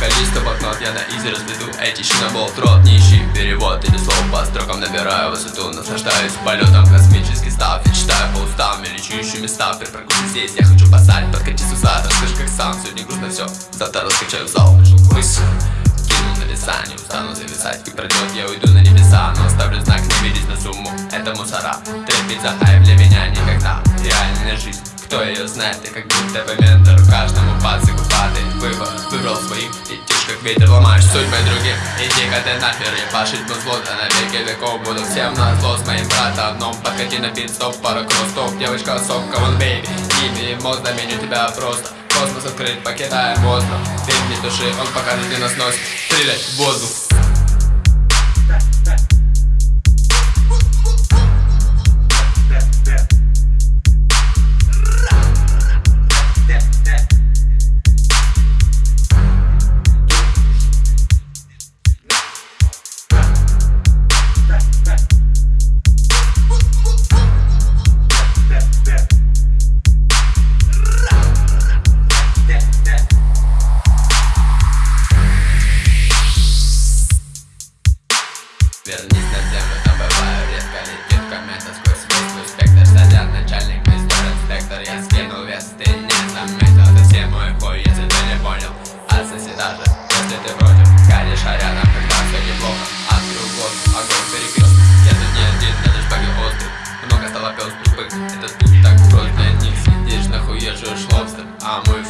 Количество блокнот я на изи разведу Эти щенобол рот нищий Перевод или слово по строкам Набираю высоту, наслаждаюсь полетом Космический став, я читаю по устам Я лечу места, перепрыгну здесь Я хочу посадить, подкати с уса Расскажи как сам, сегодня грустно все Завтра раскачаю зал Мысль кинул на веса Не устану зависать, как пройдет Я уйду на небеса, но оставлю знак Не видеть на сумму, это мусора Трепит за хайп для меня никогда Реальная жизнь кто ее знает, я как будто бы ментор Каждому пацаку падает выбор Выбрал своих, идешь как ветер Ломаешь судьбы другим, иди-ка ты нахер Ебашить музло, да на веки веков. Буду всем на зло с моим братом Но подкати на пит-стоп, пара кросс Девочка сок, камон, бейби Имя и мозг, заменю тебя просто. Космос открыт, покидаем остров Ты не души, он покажет, где нас носит Стрелять в воздух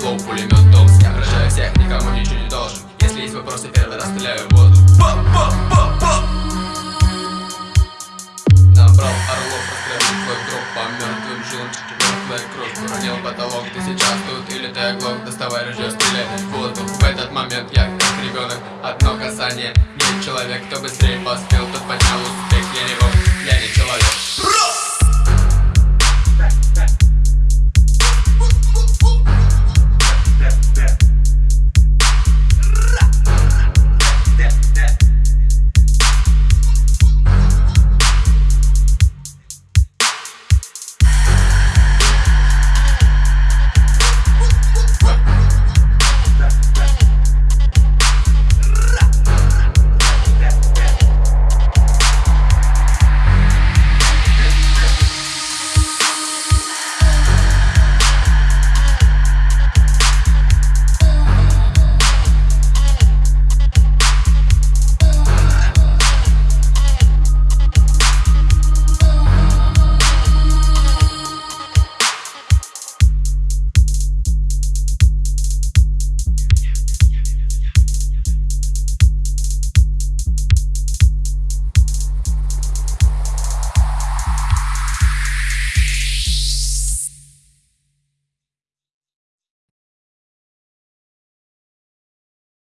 Флоу, пулемет, дом, я поражаю всех, никому ничего не должен. Если есть вопросы, первый раз стреляю в воду. Ба -ба -ба -ба! Набрал орлов, раскрыл твой гроб по мертвым жилам Твоя кровь уронил потолок, ты сейчас тут или ты оглох? Доставай ружье, стреляй в воду. В этот момент я как ребенок, одно касание. Нет человек, кто быстрее поспел, тот поднял